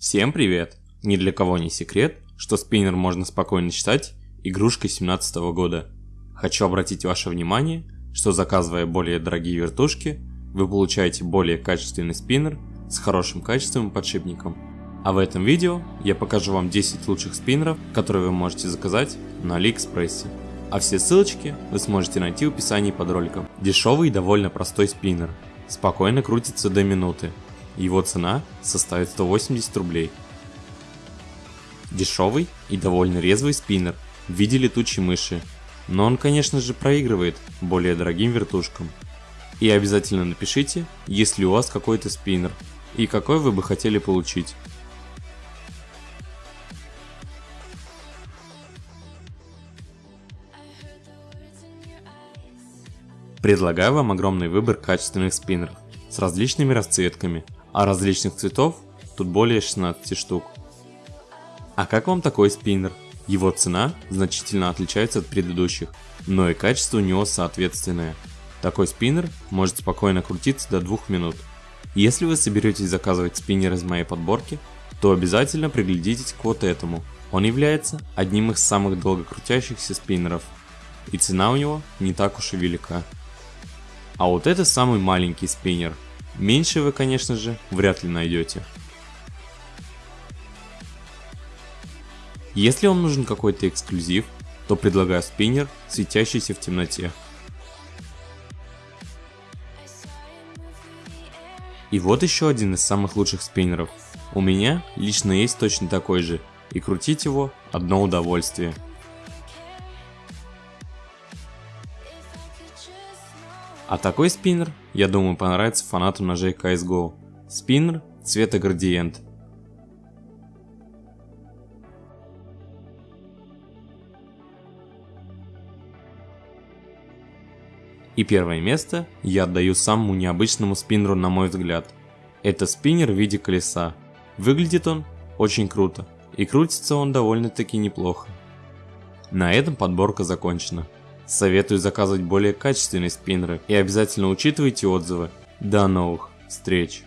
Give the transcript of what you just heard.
Всем привет! Ни для кого не секрет, что спиннер можно спокойно считать игрушкой 17 года. Хочу обратить ваше внимание, что заказывая более дорогие вертушки, вы получаете более качественный спиннер с хорошим качеством и подшипником. А в этом видео я покажу вам 10 лучших спиннеров, которые вы можете заказать на Алиэкспрессе. А все ссылочки вы сможете найти в описании под роликом. Дешевый и довольно простой спиннер. Спокойно крутится до минуты, его цена составит 180 рублей. Дешевый и довольно резвый спиннер в виде летучей мыши, но он конечно же проигрывает более дорогим вертушкам. И обязательно напишите, есть ли у вас какой-то спиннер и какой вы бы хотели получить. Предлагаю вам огромный выбор качественных спиннеров с различными расцветками – а различных цветов тут более 16 штук. А как вам такой спиннер? Его цена значительно отличается от предыдущих, но и качество у него соответственное. Такой спиннер может спокойно крутиться до 2 минут. Если вы соберетесь заказывать спиннер из моей подборки, то обязательно приглядитесь к вот этому. Он является одним из самых долго крутящихся спиннеров, и цена у него не так уж и велика. А вот это самый маленький спиннер – Меньше вы, конечно же, вряд ли найдете. Если вам нужен какой-то эксклюзив, то предлагаю спиннер, светящийся в темноте. И вот еще один из самых лучших спиннеров. У меня лично есть точно такой же, и крутить его одно удовольствие. А такой спиннер, я думаю, понравится фанатам ножей CSGO. Спиннер цвета градиент. И первое место я отдаю самому необычному спиннеру на мой взгляд. Это спиннер в виде колеса. Выглядит он очень круто и крутится он довольно-таки неплохо. На этом подборка закончена. Советую заказывать более качественные спиннеры и обязательно учитывайте отзывы. До новых встреч!